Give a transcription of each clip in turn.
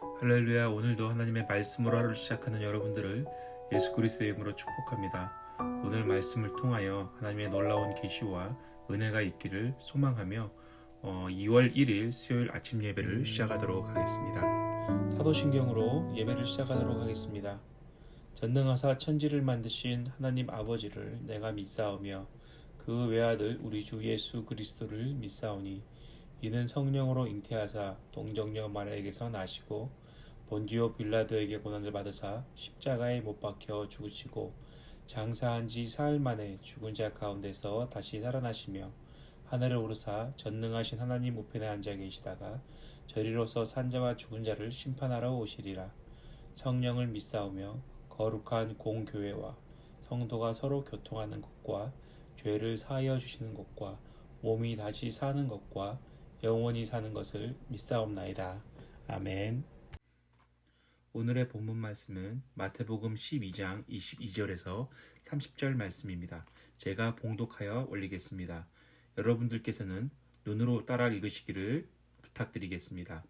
할렐루야 오늘도 하나님의 말씀으로 하루를 시작하는 여러분들을 예수 그리스도의 이름으로 축복합니다. 오늘 말씀을 통하여 하나님의 놀라운 계시와 은혜가 있기를 소망하며 어, 2월 1일 수요일 아침 예배를 시작하도록 하겠습니다. 사도신경으로 예배를 시작하도록 하겠습니다. 전능하사 천지를 만드신 하나님 아버지를 내가 믿사오며 그 외아들 우리 주 예수 그리스도를 믿사오니 이는 성령으로 잉태하사 동정녀 마리아에게서 나시고 본디오 빌라도에게 고난을 받으사 십자가에 못 박혀 죽으시고 장사한 지 사흘 만에 죽은 자 가운데서 다시 살아나시며 하늘을 오르사 전능하신 하나님 우편에 앉아 계시다가 저리로서 산자와 죽은 자를 심판하러 오시리라. 성령을 믿사오며 거룩한 공교회와 성도가 서로 교통하는 것과 죄를 사하여 주시는 것과 몸이 다시 사는 것과 영원히 사는 것을 믿사옵나이다. 아멘. 오늘의 본문 말씀은 마태복음 12장 22절에서 30절 말씀입니다. 제가 봉독하여 올리겠습니다. 여러분들께서는 눈으로 따라 읽으시기를 부탁드리겠습니다.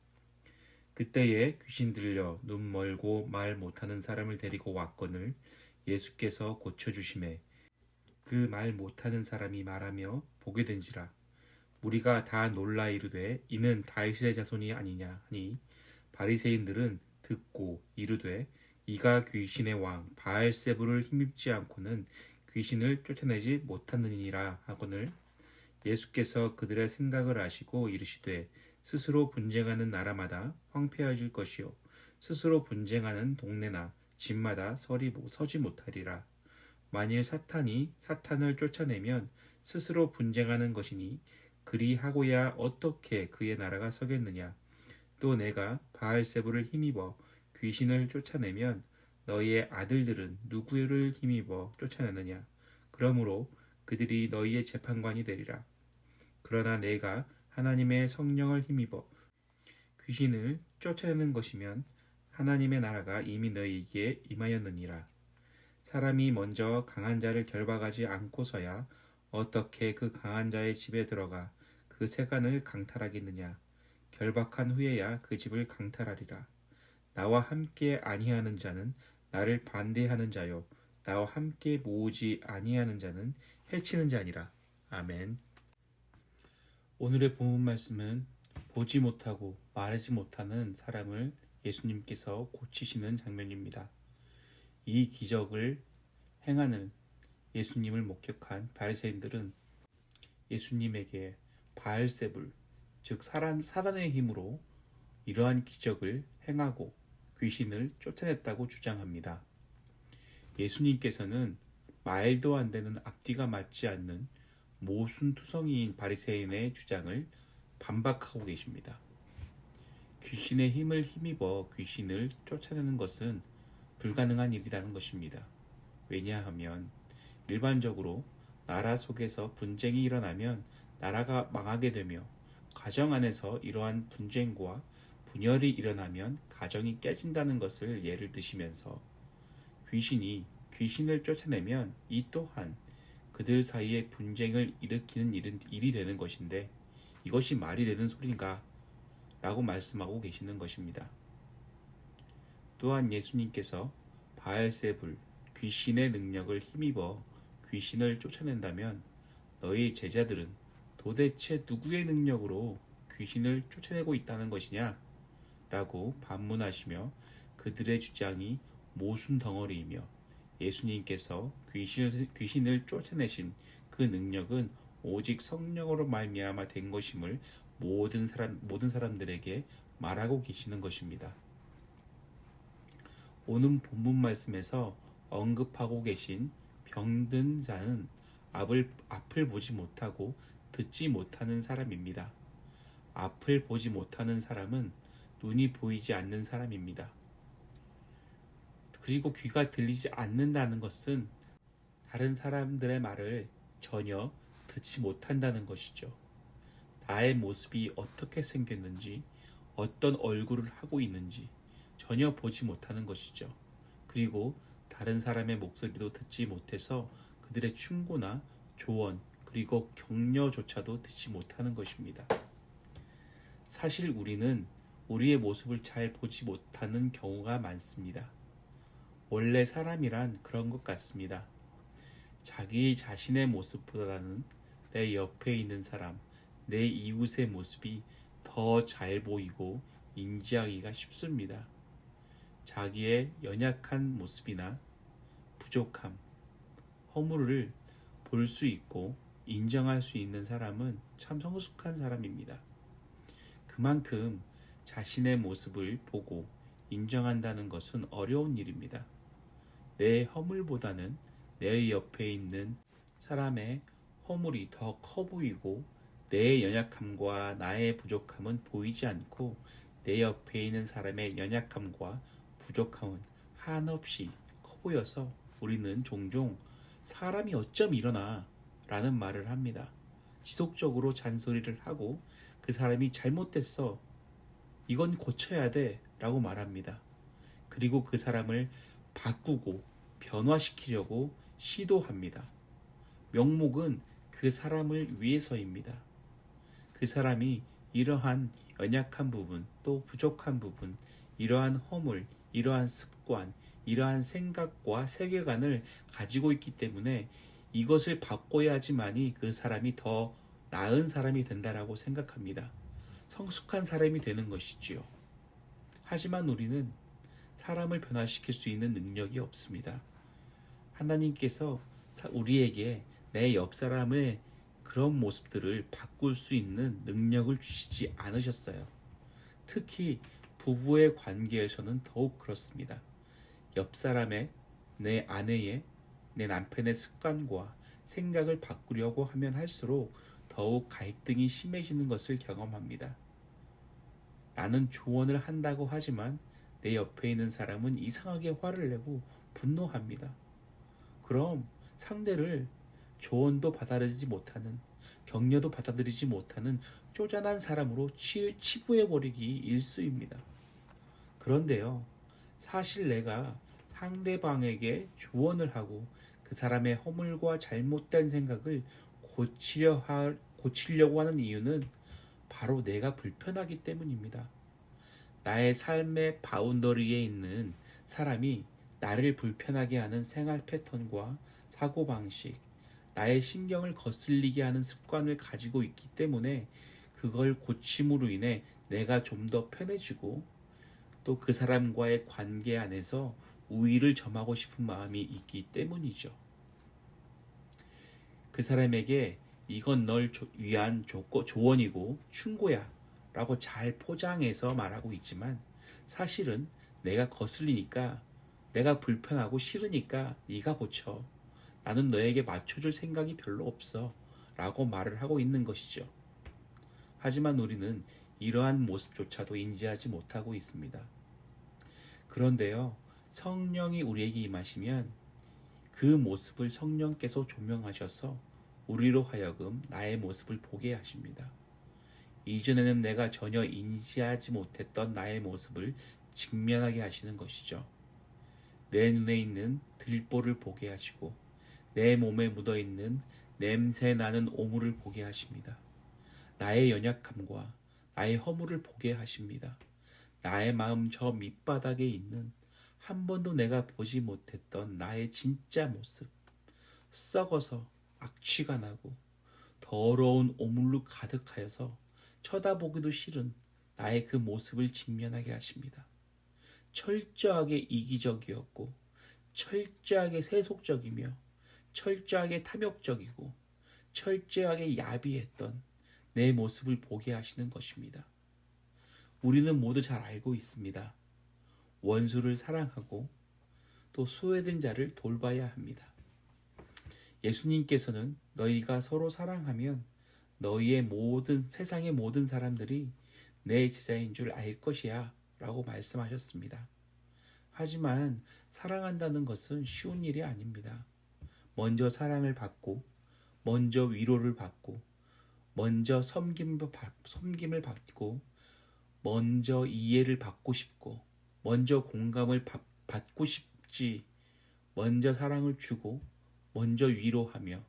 그때에 귀신 들려 눈 멀고 말 못하는 사람을 데리고 왔거늘 예수께서 고쳐주심에 그 말 못하는 사람이 말하며 보게 된지라 우리가 다 놀라 이르되 이는 다윗의 자손이 아니냐 하니 바리새인들은 듣고 이르되 이가 귀신의 왕 바알세부를 힘입지 않고는 귀신을 쫓아내지 못하느니라 하거늘 예수께서 그들의 생각을 아시고 이르시되 스스로 분쟁하는 나라마다 황폐해질 것이요 스스로 분쟁하는 동네나 집마다 서리 서지 못하리라. 만일 사탄이 사탄을 쫓아내면 스스로 분쟁하는 것이니 그리하고야 어떻게 그의 나라가 서겠느냐? 또 내가 바알세부를 힘입어 귀신을 쫓아내면 너희의 아들들은 누구를 힘입어 쫓아내느냐? 그러므로 그들이 너희의 재판관이 되리라. 그러나 내가 하나님의 성령을 힘입어 귀신을 쫓아내는 것이면 하나님의 나라가 이미 너희에게 임하였느니라. 사람이 먼저 강한 자를 결박하지 않고서야 어떻게 그 강한 자의 집에 들어가 그 세간을 강탈하겠느냐? 결박한 후에야 그 집을 강탈하리라. 나와 함께 아니하는 자는 나를 반대하는 자요. 나와 함께 모으지 아니하는 자는 해치는 자니라. 아멘. 오늘의 본문 말씀은 보지 못하고 말하지 못하는 사람을 예수님께서 고치시는 장면입니다. 이 기적을 행하는 예수님을 목격한 바리새인들은 예수님에게 바알세불 즉 사단의 힘으로 이러한 기적을 행하고 귀신을 쫓아냈다고 주장합니다. 예수님께서는 말도 안 되는 앞뒤가 맞지 않는 모순투성이인 바리새인의 주장을 반박하고 계십니다. 귀신의 힘을 힘입어 귀신을 쫓아내는 것은 불가능한 일이라는 것입니다. 왜냐하면 일반적으로 나라 속에서 분쟁이 일어나면 나라가 망하게 되며 가정 안에서 이러한 분쟁과 분열이 일어나면 가정이 깨진다는 것을 예를 드시면서 귀신이 귀신을 쫓아내면 이 또한 그들 사이에 분쟁을 일으키는 일은, 일이 되는 것인데 이것이 말이 되는 소리인가? 라고 말씀하고 계시는 것입니다. 또한 예수님께서 바알세불, 귀신의 능력을 힘입어 귀신을 쫓아낸다면 너희 제자들은 도대체 누구의 능력으로 귀신을 쫓아내고 있다는 것이냐? 라고 반문하시며 그들의 주장이 모순 덩어리이며 예수님께서 귀신을, 귀신을 쫓아내신 그 능력은 오직 성령으로 말미암아 된 것임을 모든 사람 모든 사람들에게 말하고 계시는 것입니다. 오는 본문 말씀에서 언급하고 계신 병든 자는 앞을, 앞을 보지 못하고 듣지 못하는 사람입니다. 앞을 보지 못하는 사람은 눈이 보이지 않는 사람입니다. 그리고 귀가 들리지 않는다는 것은 다른 사람들의 말을 전혀 듣지 못한다는 것이죠. 나의 모습이 어떻게 생겼는지, 어떤 얼굴을 하고 있는지 전혀 보지 못하는 것이죠. 그리고 다른 사람의 목소리도 듣지 못해서 그들의 충고나 조언, 그리고 격려조차도 듣지 못하는 것입니다. 사실 우리는 우리의 모습을 잘 보지 못하는 경우가 많습니다. 원래 사람이란 그런 것 같습니다. 자기 자신의 모습보다는 내 옆에 있는 사람, 내 이웃의 모습이 더 잘 보이고 인지하기가 쉽습니다. 자기의 연약한 모습이나 부족함, 허물을 볼 수 있고 인정할 수 있는 사람은 참 성숙한 사람입니다. 그만큼 자신의 모습을 보고 인정한다는 것은 어려운 일입니다. 내 허물보다는 내 옆에 있는 사람의 허물이 더 커 보이고 내 연약함과 나의 부족함은 보이지 않고 내 옆에 있는 사람의 연약함과 부족함은 한없이 커 보여서 우리는 종종 사람이 어쩜 이러나 라는 말을 합니다. 지속적으로 잔소리를 하고 그 사람이 잘못됐어. 이건 고쳐야 돼. 라고 말합니다. 그리고 그 사람을 바꾸고 변화시키려고 시도합니다. 명목은 그 사람을 위해서입니다. 그 사람이 이러한 연약한 부분, 또 부족한 부분, 이러한 허물, 이러한 습관, 이러한 생각과 세계관을 가지고 있기 때문에 이것을 바꿔야지만이 그 사람이 더 나은 사람이 된다라고 생각합니다. 성숙한 사람이 되는 것이지요. 하지만 우리는 사람을 변화시킬 수 있는 능력이 없습니다. 하나님께서 우리에게 내 옆 사람의 그런 모습들을 바꿀 수 있는 능력을 주시지 않으셨어요. 특히 부부의 관계에서는 더욱 그렇습니다. 옆 사람의 내 아내의 내 남편의 습관과 생각을 바꾸려고 하면 할수록 더욱 갈등이 심해지는 것을 경험합니다. 나는 조언을 한다고 하지만 내 옆에 있는 사람은 이상하게 화를 내고 분노합니다. 그럼 상대를 조언도 받아들이지 못하는 격려도 받아들이지 못하는 쪼잔한 사람으로 치, 치부해버리기 일수입니다. 그런데요, 사실 내가 상대방에게 조언을 하고 그 사람의 허물과 잘못된 생각을 고치려 하, 고치려고 하는 이유는 바로 내가 불편하기 때문입니다. 나의 삶의 바운더리에 있는 사람이 나를 불편하게 하는 생활 패턴과 사고방식, 나의 신경을 거슬리게 하는 습관을 가지고 있기 때문에 그걸 고침으로 인해 내가 좀 더 편해지고 또 그 사람과의 관계 안에서 우위를 점하고 싶은 마음이 있기 때문이죠. 그 사람에게 이건 널 위한 조건, 조언이고 충고야 라고 잘 포장해서 말하고 있지만 사실은 내가 거슬리니까 내가 불편하고 싫으니까 네가 고쳐. 나는 너에게 맞춰줄 생각이 별로 없어. 라고 말을 하고 있는 것이죠. 하지만 우리는 이러한 모습조차도 인지하지 못하고 있습니다. 그런데요, 성령이 우리에게 임하시면 그 모습을 성령께서 조명하셔서 우리로 하여금 나의 모습을 보게 하십니다. 이전에는 내가 전혀 인지하지 못했던 나의 모습을 직면하게 하시는 것이죠. 내 눈에 있는 들보를 보게 하시고 내 몸에 묻어 있는 냄새 나는 오물을 보게 하십니다. 나의 연약함과 나의 허물을 보게 하십니다. 나의 마음 저 밑바닥에 있는 한 번도 내가 보지 못했던 나의 진짜 모습. 썩어서 악취가 나고 더러운 오물로 가득하여서 쳐다보기도 싫은 나의 그 모습을 직면하게 하십니다. 철저하게 이기적이었고, 철저하게 세속적이며, 철저하게 탐욕적이고, 철저하게 야비했던 내 모습을 보게 하시는 것입니다. 우리는 모두 잘 알고 있습니다. 원수를 사랑하고 또 소외된 자를 돌봐야 합니다. 예수님께서는 너희가 서로 사랑하면 너희의 모든 세상의 모든 사람들이 내 제자인 줄 알 것이야 라고 말씀하셨습니다. 하지만 사랑한다는 것은 쉬운 일이 아닙니다. 먼저 사랑을 받고, 먼저 위로를 받고, 먼저 섬김을, 섬김을 받고, 먼저 이해를 받고 싶고, 먼저 공감을 받고 싶지, 먼저 사랑을 주고, 먼저 위로하며,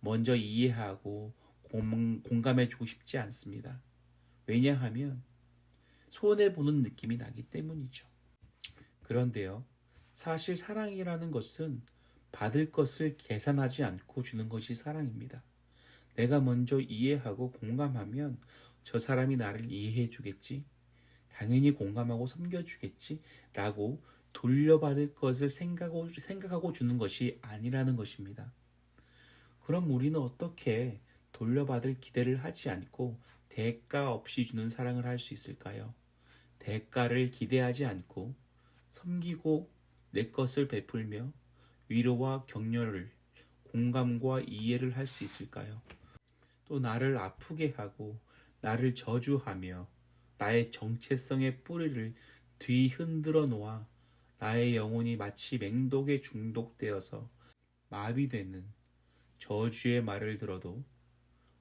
먼저 이해하고, 공, 감해주고 싶지 않습니다. 왜냐하면, 손해보는 느낌이 나기 때문이죠. 그런데요, 사실 사랑이라는 것은 받을 것을 계산하지 않고 주는 것이 사랑입니다. 내가 먼저 이해하고 공감하면 저 사람이 나를 이해해 주겠지? 당연히 공감하고 섬겨주겠지? 라고 돌려받을 것을 생각하고, 생각하고 주는 것이 아니라는 것입니다. 그럼 우리는 어떻게 돌려받을 기대를 하지 않고 대가 없이 주는 사랑을 할 수 있을까요? 대가를 기대하지 않고 섬기고 내 것을 베풀며 위로와 격려를 공감과 이해를 할 수 있을까요? 또 나를 아프게 하고 나를 저주하며 나의 정체성의 뿌리를 뒤 흔들어 놓아 나의 영혼이 마치 맹독에 중독되어서 마비되는 저주의 말을 들어도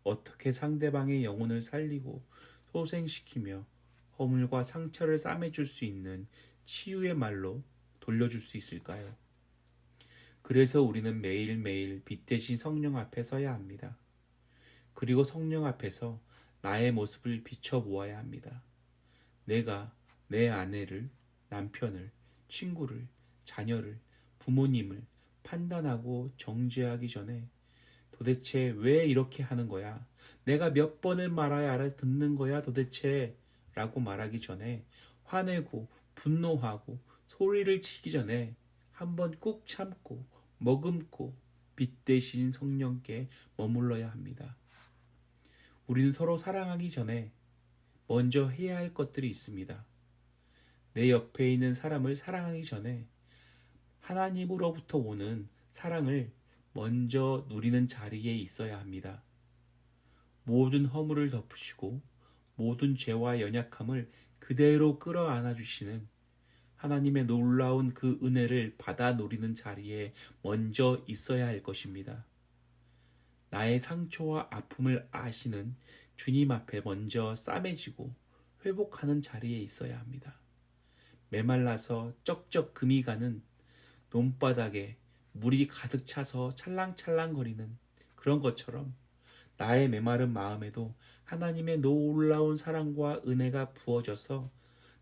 어떻게 상대방의 영혼을 살리고 소생시키며 허물과 상처를 싸매줄 수 있는 치유의 말로 돌려줄 수 있을까요? 그래서 우리는 매일매일 빛 대신 성령 앞에 서야 합니다. 그리고 성령 앞에서 나의 모습을 비춰보아야 합니다. 내가 내 아내를, 남편을, 친구를, 자녀를, 부모님을 판단하고 정죄하기 전에 도대체 왜 이렇게 하는 거야? 내가 몇 번을 말아야 알아듣는 거야 도대체? 라고 말하기 전에 화내고 분노하고 소리를 치기 전에 한번 꾹 참고 머금고 빛 대신 성령께 머물러야 합니다. 우리는 서로 사랑하기 전에 먼저 해야 할 것들이 있습니다. 내 옆에 있는 사람을 사랑하기 전에 하나님으로부터 오는 사랑을 먼저 누리는 자리에 있어야 합니다. 모든 허물을 덮으시고 모든 죄와 연약함을 그대로 끌어안아 주시는 하나님의 놀라운 그 은혜를 받아 누리는 자리에 먼저 있어야 할 것입니다. 나의 상처와 아픔을 아시는 주님 앞에 먼저 싸매지고 회복하는 자리에 있어야 합니다. 메말라서 쩍쩍 금이 가는 논바닥에 물이 가득 차서 찰랑찰랑거리는 그런 것처럼 나의 메마른 마음에도 하나님의 놀라운 사랑과 은혜가 부어져서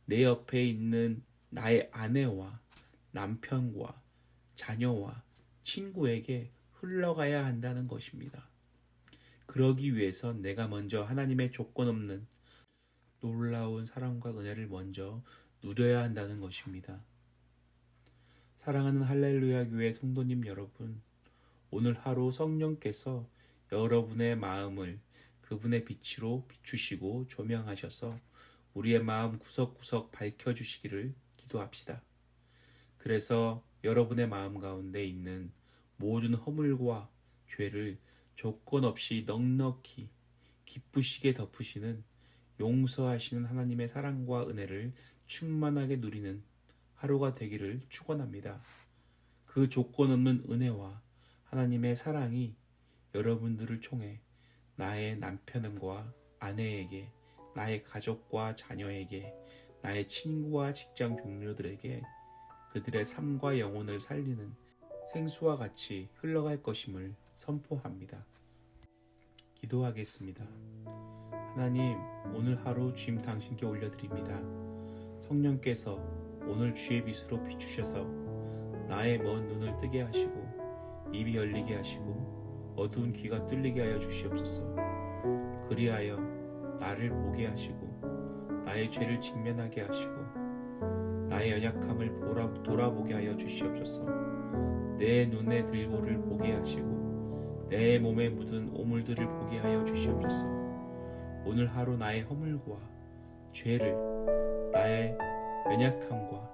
내 옆에 있는 나의 아내와 남편과 자녀와 친구에게 흘러가야 한다는 것입니다. 그러기 위해서 내가 먼저 하나님의 조건 없는 놀라운 사랑과 은혜를 먼저 누려야 한다는 것입니다. 사랑하는 할렐루야 교회 성도님 여러분, 오늘 하루 성령께서 여러분의 마음을 그분의 빛으로 비추시고 조명하셔서 우리의 마음 구석구석 밝혀주시기를 기도합시다. 그래서 여러분의 마음 가운데 있는 모든 허물과 죄를 조건 없이 넉넉히 기쁘시게 덮으시는 용서하시는 하나님의 사랑과 은혜를 충만하게 누리는 하루가 되기를 축원합니다. 그 조건 없는 은혜와 하나님의 사랑이 여러분들을 총해 나의 남편과 아내에게, 나의 가족과 자녀에게, 나의 친구와 직장 동료들에게 그들의 삶과 영혼을 살리는 생수와 같이 흘러갈 것임을 선포합니다. 기도하겠습니다. 하나님, 오늘 하루 주임 당신께 올려드립니다. 성령께서 오늘 주의 빛으로 비추셔서 나의 먼 눈을 뜨게 하시고 입이 열리게 하시고 어두운 귀가 뚫리게 하여 주시옵소서. 그리하여 나를 보게 하시고 나의 죄를 직면하게 하시고 나의 연약함을 돌아보게 하여 주시옵소서. 내 눈의 들보를 보게 하시고 내 몸에 묻은 오물들을 보게 하여 주시옵소서. 오늘 하루 나의 허물과 죄를 나의 연약함과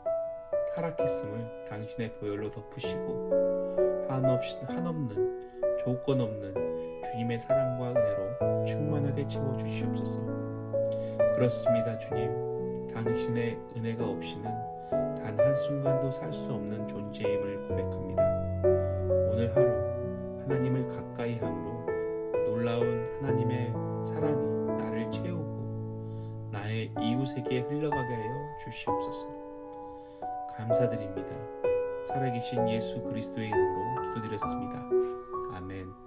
타락했음을 당신의 보혈로 덮으시고 한없이 한없는 조건 없는 주님의 사랑과 은혜로 충만하게 채워 주시옵소서. 그렇습니다, 주님. 당신의 은혜가 없이는 단 한순간도 살 수 없는 존재임을 고백합니다. 오늘 하루 하나님을 가까이 함으로 놀라운 하나님의 사랑이 나를 채우고 나의 이웃에게 흘러가게 하여 주시옵소서. 감사드립니다. 살아계신 예수 그리스도의 이름으로 기도드렸습니다. 아멘.